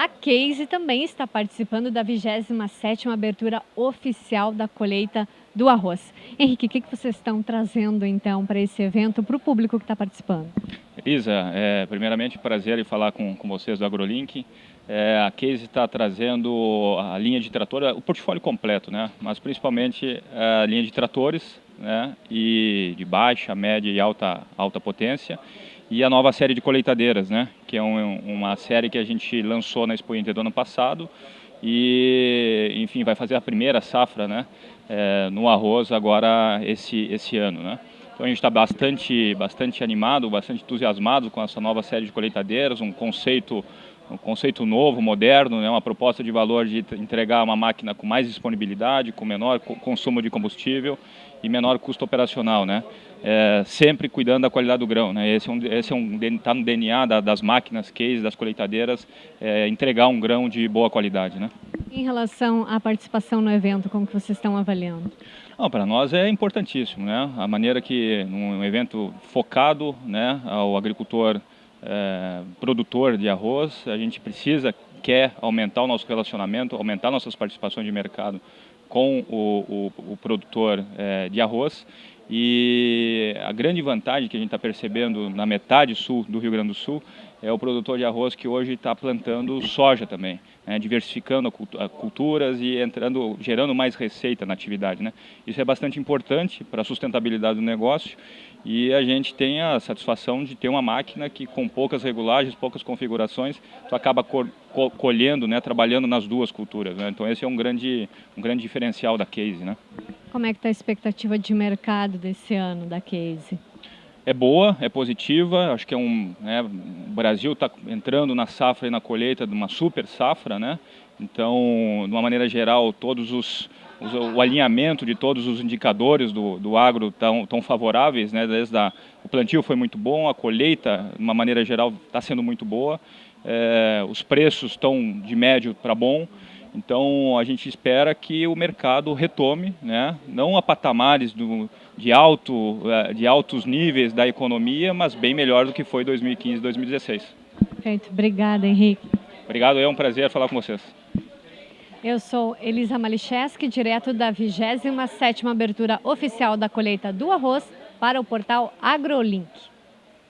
A Case também está participando da 27ª abertura oficial da colheita do arroz. Henrique, o que, vocês estão trazendo então para esse evento, para o público que está participando? Elisa, é, primeiramente prazer em falar com, com vocês do AgroLink. É, a Case está trazendo a linha de trator, o portfólio completo, né? mas principalmente a linha de tratores né? e de baixa, média e alta, alta potência e a nova série de colheitadeiras, né? que é um, uma série que a gente lançou na Expo Inter do ano passado e, enfim, vai fazer a primeira safra né? É, no arroz agora esse, esse ano. Né? Então a gente está bastante, bastante animado, bastante entusiasmado com essa nova série de colheitadeiras, um conceito um conceito novo, moderno, né, uma proposta de valor de entregar uma máquina com mais disponibilidade, com menor consumo de combustível e menor custo operacional, né? É, sempre cuidando da qualidade do grão, né? Esse é um, esse é um tá no DNA da, das máquinas, case, das colheitadeiras, é, entregar um grão de boa qualidade, né? Em relação à participação no evento, como que vocês estão avaliando? Para nós é importantíssimo, né? A maneira que num evento focado, né, ao agricultor é, produtor de arroz, a gente precisa, quer aumentar o nosso relacionamento, aumentar nossas participações de mercado com o, o, o produtor é, de arroz e a grande vantagem que a gente está percebendo na metade sul do Rio Grande do Sul é o produtor de arroz que hoje está plantando soja também, né, diversificando culturas e entrando, gerando mais receita na atividade. Né. Isso é bastante importante para a sustentabilidade do negócio e a gente tem a satisfação de ter uma máquina que com poucas regulagens, poucas configurações, tu acaba colhendo, né, trabalhando nas duas culturas. Né. Então esse é um grande, um grande diferencial da Case. Como é que está a expectativa de mercado desse ano da Case? é boa, é positiva. Acho que é um, né, o Brasil está entrando na safra e na colheita de uma super safra, né? Então, de uma maneira geral, todos os, os o alinhamento de todos os indicadores do, do agro estão tão favoráveis, né? Desde a, o plantio foi muito bom, a colheita, de uma maneira geral, está sendo muito boa. É, os preços estão de médio para bom. Então a gente espera que o mercado retome, né? não a patamares do, de, alto, é, de altos níveis da economia, mas bem melhor do que foi 2015 e 2016. Perfeito. Obrigada, Henrique. Obrigado, é um prazer falar com vocês. Eu sou Elisa Malicheski, direto da 27ª abertura oficial da colheita do arroz para o portal AgroLink.